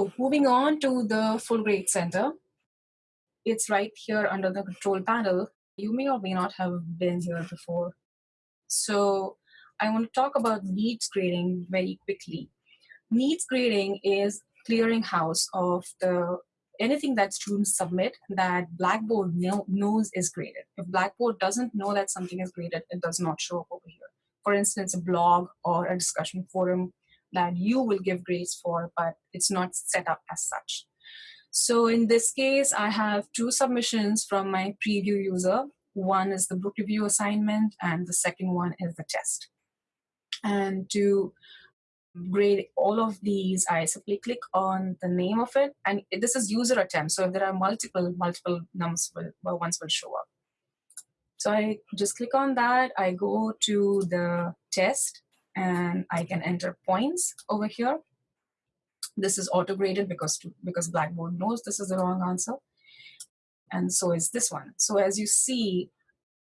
So moving on to the full grade center, it's right here under the control panel. You may or may not have been here before. So I want to talk about needs grading very quickly. Needs grading is clearinghouse of the anything that students submit that Blackboard know, knows is graded. If Blackboard doesn't know that something is graded, it does not show up over here. For instance, a blog or a discussion forum that you will give grades for, but it's not set up as such. So in this case, I have two submissions from my preview user. One is the book review assignment, and the second one is the test. And to grade all of these, I simply click on the name of it, and this is user attempt. So if there are multiple, multiple numbers will, well, ones will show up. So I just click on that. I go to the test, and I can enter points over here. This is auto-graded because, because Blackboard knows this is the wrong answer. And so is this one. So as you see,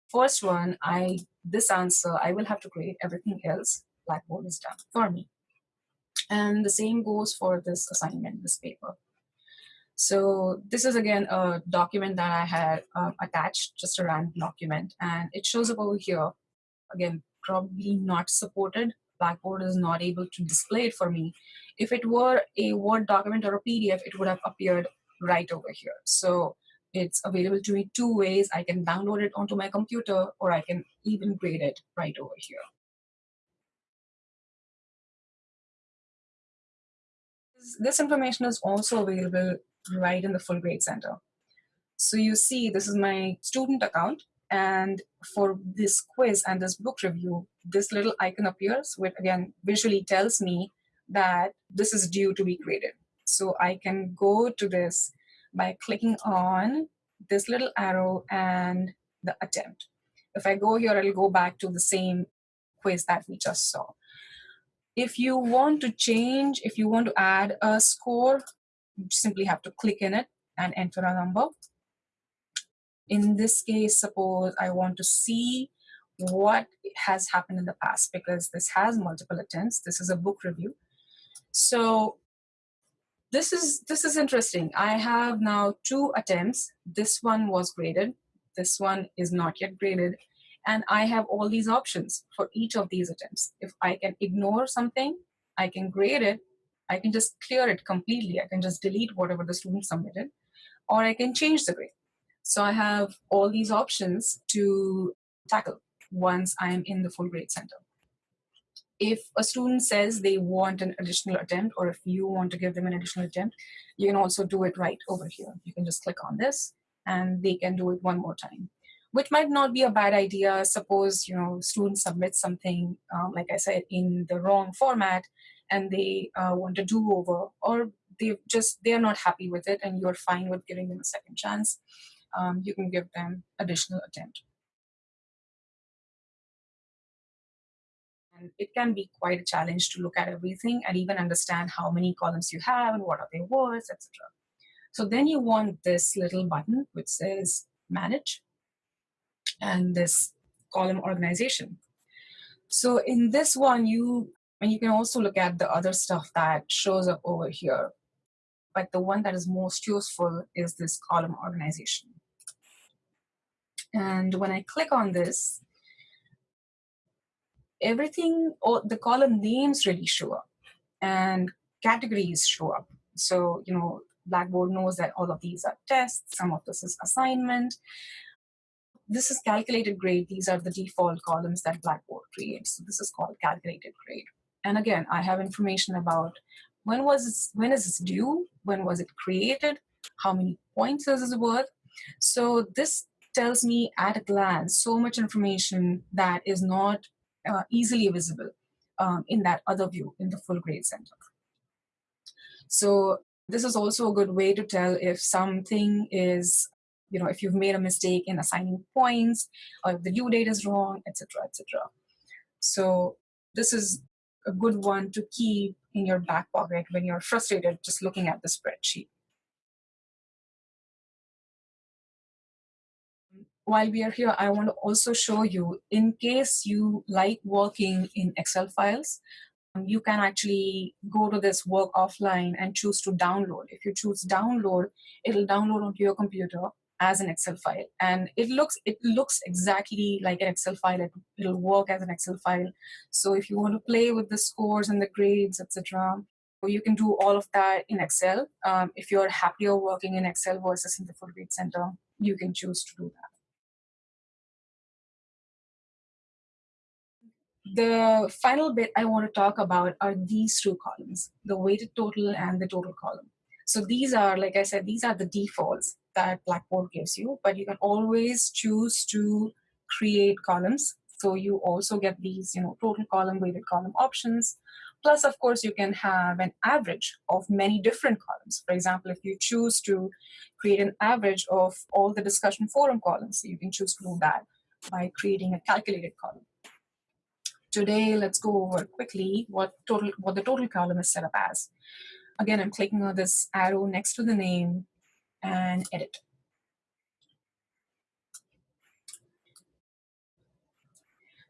first one, I this answer, I will have to grade everything else. Blackboard is done for me. And the same goes for this assignment, this paper. So this is again a document that I had um, attached, just a random document, and it shows up over here. Again, probably not supported. Blackboard is not able to display it for me. If it were a Word document or a PDF, it would have appeared right over here. So it's available to me two ways. I can download it onto my computer or I can even grade it right over here. This information is also available right in the full grade center. So you see, this is my student account. And for this quiz and this book review, this little icon appears, which again visually tells me that this is due to be graded. So I can go to this by clicking on this little arrow and the attempt. If I go here, it'll go back to the same quiz that we just saw. If you want to change, if you want to add a score, you simply have to click in it and enter a number. In this case, suppose I want to see what has happened in the past because this has multiple attempts. This is a book review. So this is this is interesting. I have now two attempts. This one was graded. This one is not yet graded. And I have all these options for each of these attempts. If I can ignore something, I can grade it. I can just clear it completely. I can just delete whatever the student submitted, or I can change the grade. So I have all these options to tackle once I'm in the full grade center. If a student says they want an additional attempt, or if you want to give them an additional attempt, you can also do it right over here. You can just click on this and they can do it one more time, which might not be a bad idea. Suppose, you know, students submit something, um, like I said, in the wrong format and they uh, want to do over, or they just, they're not happy with it and you're fine with giving them a second chance um, you can give them additional attempt. And it can be quite a challenge to look at everything and even understand how many columns you have and what are their words, etc. So then you want this little button which says manage and this column organization. So in this one, you and you can also look at the other stuff that shows up over here. But the one that is most useful is this column organization. And when I click on this, everything, all the column names really show up and categories show up. So, you know, Blackboard knows that all of these are tests, some of this is assignment. This is calculated grade. These are the default columns that Blackboard creates. So this is called calculated grade. And again, I have information about when was this, when is this due? When was it created? How many points is this worth? So this tells me at a glance so much information that is not uh, easily visible um, in that other view in the full grade center. So this is also a good way to tell if something is, you know, if you've made a mistake in assigning points or if the due date is wrong, etc., etc. So this is a good one to keep in your back pocket when you're frustrated just looking at the spreadsheet. while we are here, I want to also show you, in case you like working in Excel files, um, you can actually go to this work offline and choose to download. If you choose download, it'll download onto your computer as an Excel file, and it looks it looks exactly like an Excel file. It, it'll work as an Excel file. So if you want to play with the scores and the grades, etc., you can do all of that in Excel. Um, if you're happier working in Excel versus in the Full Grade Center, you can choose to do that. The final bit I want to talk about are these two columns, the weighted total and the total column. So these are, like I said, these are the defaults that Blackboard gives you, but you can always choose to create columns. So you also get these, you know, total column, weighted column options. Plus, of course, you can have an average of many different columns. For example, if you choose to create an average of all the discussion forum columns, you can choose to do that by creating a calculated column. Today, let's go over quickly what total what the total column is set up as. Again, I'm clicking on this arrow next to the name and edit.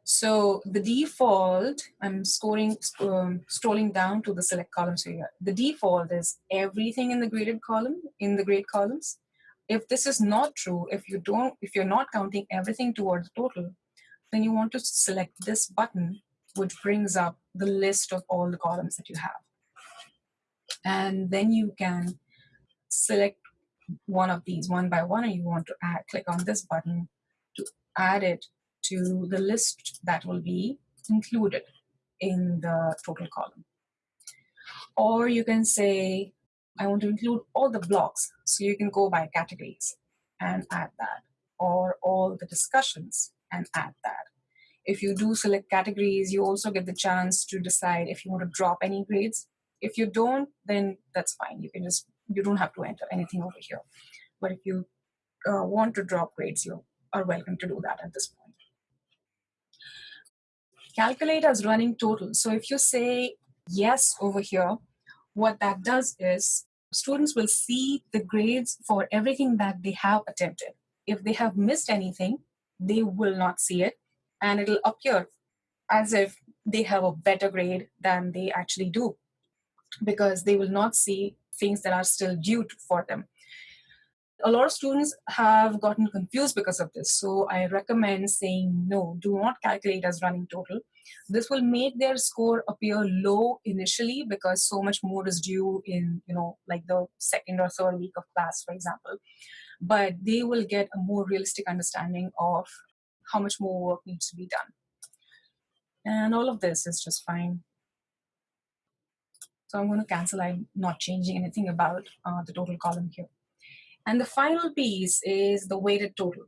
So the default, I'm scoring, um, scrolling down to the select columns here. The default is everything in the graded column, in the grade columns. If this is not true, if you don't, if you're not counting everything towards the total, then you want to select this button, which brings up the list of all the columns that you have. And then you can select one of these one by one, and you want to add, click on this button to add it to the list that will be included in the total column. Or you can say, I want to include all the blogs. So you can go by categories and add that, or all the discussions and add that. If you do select categories, you also get the chance to decide if you want to drop any grades. If you don't, then that's fine. You can just, you don't have to enter anything over here. But if you uh, want to drop grades, you are welcome to do that at this point. Calculate as running total. So if you say yes over here, what that does is students will see the grades for everything that they have attempted. If they have missed anything, they will not see it and it'll appear as if they have a better grade than they actually do because they will not see things that are still due for them. A lot of students have gotten confused because of this. So I recommend saying no, do not calculate as running total. This will make their score appear low initially because so much more is due in, you know, like the second or third week of class, for example. But they will get a more realistic understanding of how much more work needs to be done. And all of this is just fine. So I'm going to cancel. I'm not changing anything about uh, the total column here. And the final piece is the weighted total.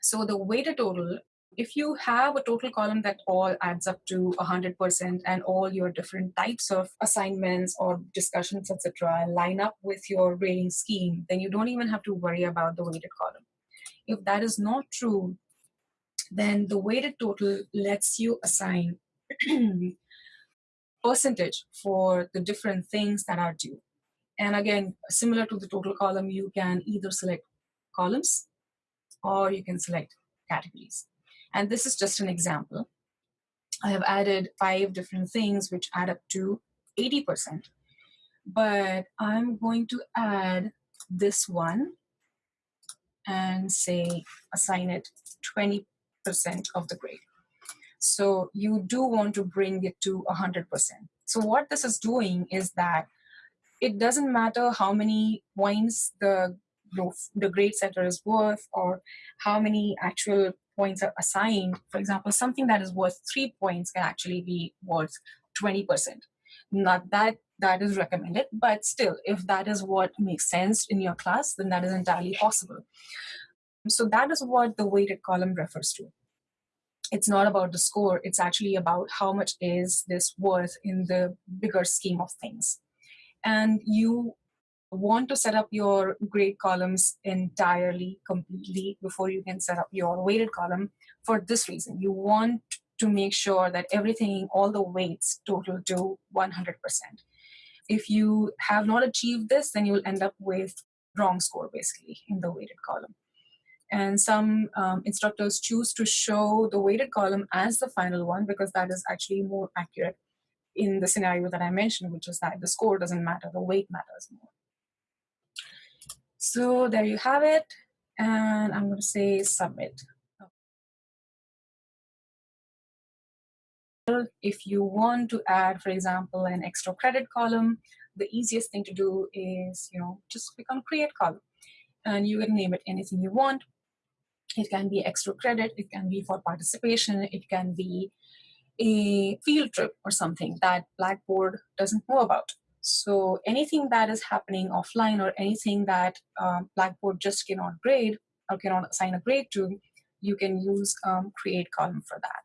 So the weighted total, if you have a total column that all adds up to 100% and all your different types of assignments or discussions, etc., line up with your grading scheme, then you don't even have to worry about the weighted column. If that is not true, then the weighted total lets you assign percentage for the different things that are due. And again, similar to the total column, you can either select columns or you can select categories. And this is just an example. I have added five different things which add up to 80%. But I'm going to add this one and say assign it 20% of the grade. So you do want to bring it to 100%. So what this is doing is that it doesn't matter how many points the the grade setter is worth or how many actual points are assigned. For example, something that is worth three points can actually be worth 20%. Not that that is recommended, but still, if that is what makes sense in your class, then that is entirely possible. So that is what the weighted column refers to. It's not about the score, it's actually about how much is this worth in the bigger scheme of things and you want to set up your grade columns entirely, completely before you can set up your weighted column for this reason. You want to make sure that everything, all the weights total to 100%. If you have not achieved this, then you'll end up with wrong score basically in the weighted column. And some um, instructors choose to show the weighted column as the final one because that is actually more accurate in the scenario that I mentioned, which is that the score doesn't matter, the weight matters more. So there you have it. And I'm going to say submit. If you want to add, for example, an extra credit column, the easiest thing to do is, you know, just click on create column and you can name it anything you want. It can be extra credit, it can be for participation, it can be a field trip or something that Blackboard doesn't know about. So anything that is happening offline or anything that um, Blackboard just cannot grade or cannot assign a grade to, you can use um, create column for that.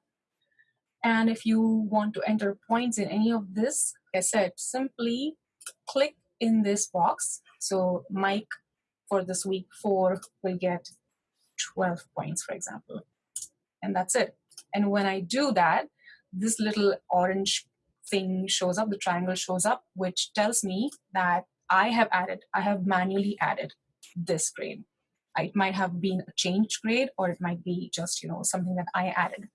And if you want to enter points in any of this, like I said, simply click in this box. So Mike for this week four will get 12 points, for example. And that's it. And when I do that, this little orange thing shows up, the triangle shows up, which tells me that I have added, I have manually added this grade. It might have been a changed grade or it might be just, you know, something that I added.